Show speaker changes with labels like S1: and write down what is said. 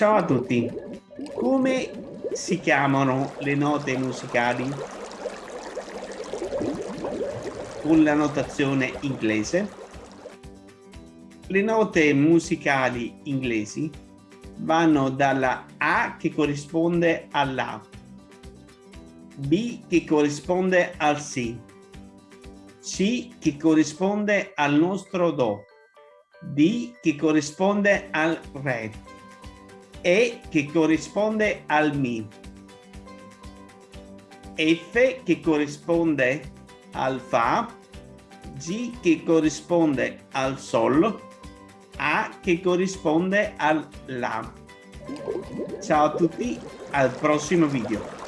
S1: Ciao a tutti. Come si chiamano le note musicali? Con la notazione inglese. Le note musicali inglesi vanno dalla A che corrisponde alla B che corrisponde al Si, C che corrisponde al nostro Do, D che corrisponde al Re, E che corrisponde al Mi, F che corrisponde al Fa, G che corrisponde al Sol, A che corrisponde al La. Ciao a tutti, al prossimo video.